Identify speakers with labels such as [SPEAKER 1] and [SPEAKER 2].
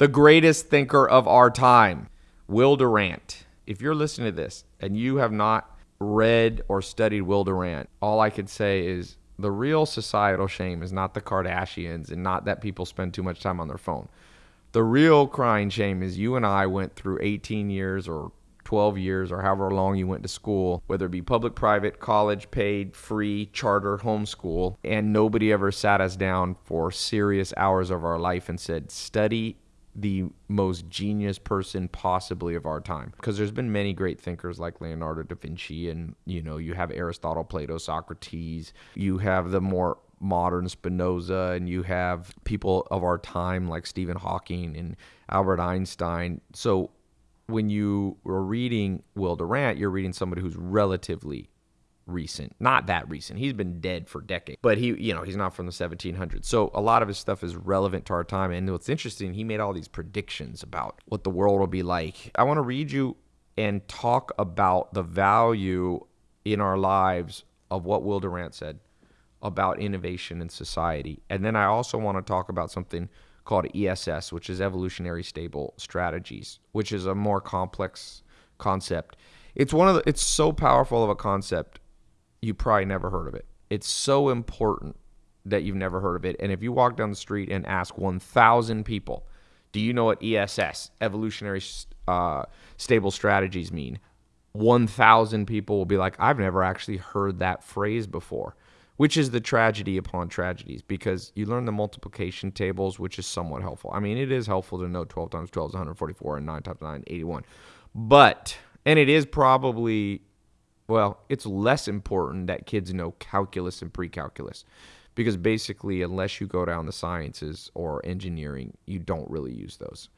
[SPEAKER 1] the greatest thinker of our time, Will Durant. If you're listening to this and you have not read or studied Will Durant, all I could say is the real societal shame is not the Kardashians and not that people spend too much time on their phone. The real crying shame is you and I went through 18 years or 12 years or however long you went to school, whether it be public, private, college, paid, free, charter, homeschool, and nobody ever sat us down for serious hours of our life and said, study the most genius person possibly of our time. Because there's been many great thinkers like Leonardo da Vinci and you know you have Aristotle Plato Socrates. You have the more modern Spinoza and you have people of our time like Stephen Hawking and Albert Einstein. So when you were reading Will Durant you're reading somebody who's relatively recent. Not that recent. He's been dead for decades. But he, you know, he's not from the 1700s. So a lot of his stuff is relevant to our time. And what's interesting, he made all these predictions about what the world will be like. I want to read you and talk about the value in our lives of what Will Durant said about innovation in society. And then I also want to talk about something called ESS, which is evolutionary stable strategies, which is a more complex concept. It's one of the, it's so powerful of a concept you probably never heard of it. It's so important that you've never heard of it. And if you walk down the street and ask 1,000 people, do you know what ESS, evolutionary uh, stable strategies, mean? 1,000 people will be like, I've never actually heard that phrase before, which is the tragedy upon tragedies because you learn the multiplication tables, which is somewhat helpful. I mean, it is helpful to know 12 times 12 is 144 and 9 times 9 is 81. But, and it is probably well, it's less important that kids know calculus and pre-calculus because basically unless you go down the sciences or engineering, you don't really use those.